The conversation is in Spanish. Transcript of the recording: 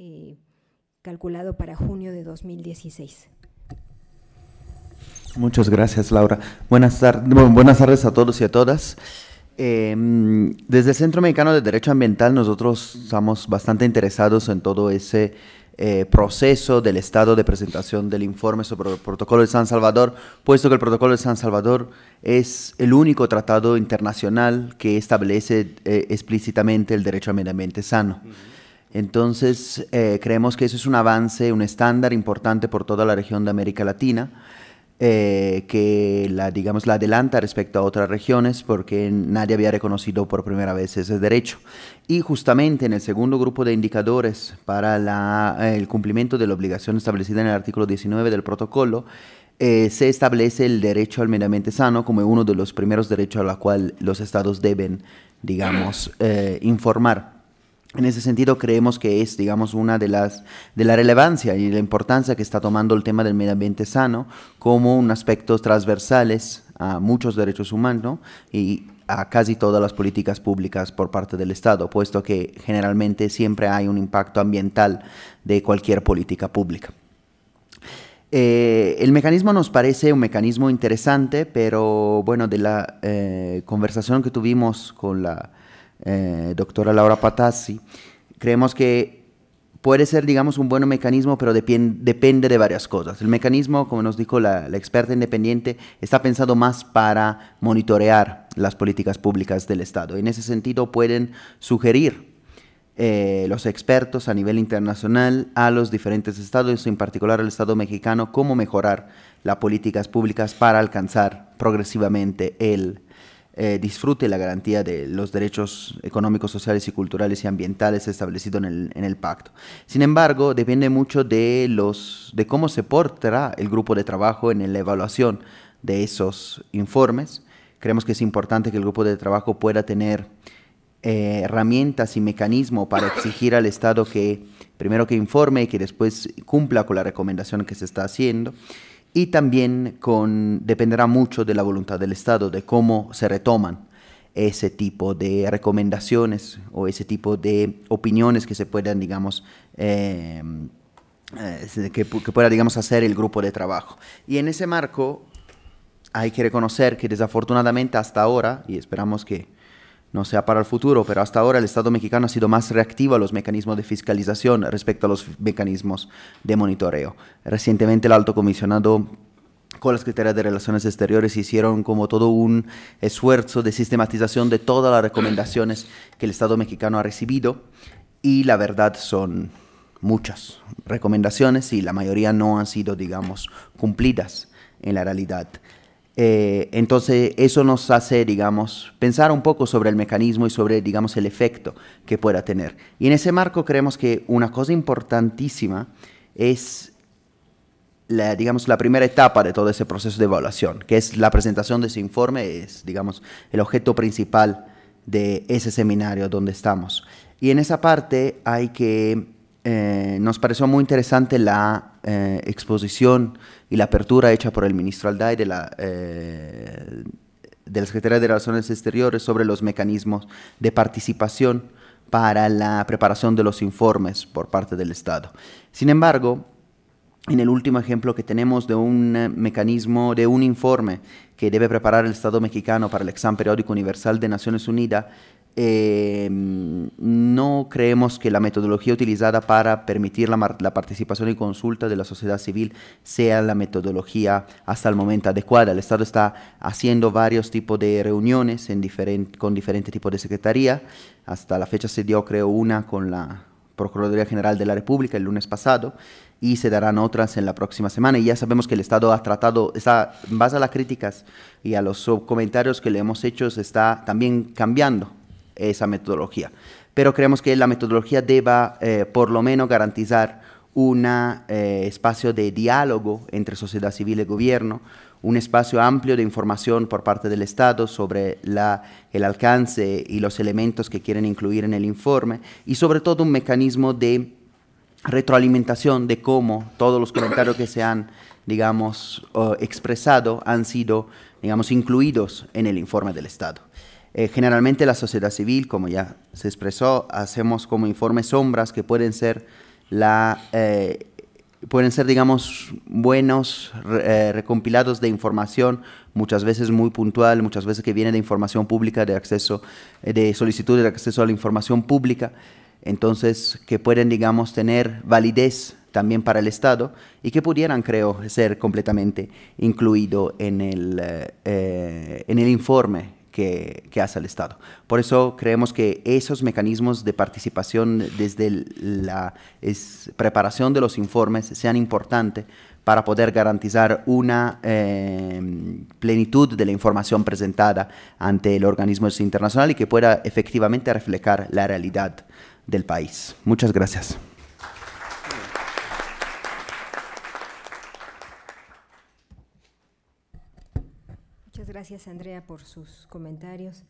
eh, calculado para junio de 2016. Muchas gracias, Laura. Buenas, tardes, buenas tardes a todos y a todas. Em, desde el Centro Mexicano de Derecho Ambiental nosotros estamos bastante interesados en todo ese eh, proceso del estado de presentación del informe sobre el Protocolo de San Salvador, puesto que el Protocolo de San Salvador es el único tratado internacional que establece eh, explícitamente el derecho al medio ambiente sano. Entonces, eh, creemos que eso es un avance, un estándar importante por toda la región de América Latina eh, que la, digamos, la adelanta respecto a otras regiones porque nadie había reconocido por primera vez ese derecho. Y justamente en el segundo grupo de indicadores para la, el cumplimiento de la obligación establecida en el artículo 19 del protocolo, eh, se establece el derecho al medio ambiente sano como uno de los primeros derechos a los cual los estados deben, digamos, informar. En ese sentido, creemos que es, digamos, una de las de la relevancia y la importancia que está tomando el tema del medio ambiente sano como un aspecto transversales a muchos derechos humanos y a casi todas las políticas públicas por parte del Estado, puesto que generalmente siempre hay un impacto ambiental de cualquier política pública. Eh, el mecanismo nos parece un mecanismo interesante, pero bueno, de la eh, conversación que tuvimos con la eh, doctora Laura Patazzi, creemos que puede ser, digamos, un buen mecanismo, pero depende de varias cosas. El mecanismo, como nos dijo la, experta independiente, está pensado más para monitorear las políticas públicas del Estado. En ese sentido, pueden sugerir eh, los expertos a nivel internacional a los diferentes estados, en particular al Estado mexicano, cómo mejorar las políticas públicas para alcanzar progresivamente el eh, disfrute la garantía de los derechos económicos, sociales y culturales y ambientales establecidos en el, pacto. Sin embargo, depende mucho de, los, de cómo se portará el grupo de trabajo en la evaluación de esos informes. Creemos que es importante que el grupo de trabajo pueda tener eh, herramientas y mecanismos para exigir al Estado que primero que informe y que después cumpla con la recomendación que se está haciendo y también con, dependerá mucho de la voluntad del Estado, de cómo se retoman ese tipo de recomendaciones o ese tipo de opiniones que se puedan, digamos, eh, eh, que, que, pueda, digamos, hacer el grupo de trabajo. Y en ese marco hay que reconocer que desafortunadamente hasta ahora, y esperamos que no sea para el futuro, pero hasta ahora el Estado mexicano ha sido más reactivo a los mecanismos de fiscalización respecto a los mecanismos de monitoreo. Recientemente el alto comisionado con la Secretaría de Relaciones Exteriores hicieron como todo un esfuerzo de sistematización de todas las recomendaciones que el Estado mexicano ha recibido y la verdad son muchas recomendaciones y la mayoría no han sido, digamos, cumplidas en la realidad. Eh, entonces eso nos hace, digamos, pensar un poco sobre el mecanismo y sobre, digamos, el efecto que pueda tener. Y en ese marco creemos que una cosa importantísima es, la, digamos, la primera etapa de todo ese proceso de evaluación, que es la presentación de ese informe, es, digamos, el objeto principal de ese seminario donde estamos. Y en esa parte hay que, eh, nos pareció muy interesante la eh, exposición y la apertura hecha por el ministro Alday de la, eh, de la Secretaría de Relaciones Exteriores sobre los mecanismos de participación para la preparación de los informes por parte del Estado. Sin embargo, en el último ejemplo que tenemos de un mecanismo, de un informe que debe preparar el Estado mexicano para el examen periódico universal de Naciones Unidas, Em, no creemos que la metodología utilizada para permitir la, participación y consulta de la sociedad civil sea la metodología hasta el momento adecuada. El Estado está haciendo varios tipos de reuniones en con diferentes tipos de secretaría. Hasta la fecha se dio, creo, una con la Procuraduría General de la República el lunes pasado y se darán otras en la próxima semana. Y ya sabemos que el Estado ha tratado, está, en base a las críticas y a los comentarios que le hemos hecho, está también cambiando esa metodología. Pero creemos que la metodología deba eh, por lo menos garantizar un eh, espacio de diálogo entre sociedad civil y gobierno, un espacio amplio de información por parte del Estado sobre la, el alcance y los elementos que quieren incluir en el informe y sobre todo un mecanismo de retroalimentación de cómo todos los comentarios que se han, digamos, expresado han sido, digamos, incluidos en el informe del Estado. Eh, generalmente la sociedad civil, como ya se expresó, hacemos como informes sombras que pueden ser la, eh, pueden ser, digamos, buenos eh, recompilados de información, muchas veces muy puntual, muchas veces que viene de información pública, de acceso, eh, de solicitud de acceso a la información pública, entonces que pueden, digamos, tener validez también para el Estado y que pudieran, creo, ser completamente incluido en el, en el informe que, hace el Estado. Por eso creemos que esos mecanismos de participación desde la preparación de los informes sean importantes para poder garantizar una eh, plenitud de la información presentada ante el organismo internacional y que pueda efectivamente reflejar la realidad del país. Muchas gracias. Gracias, Andrea, por sus comentarios.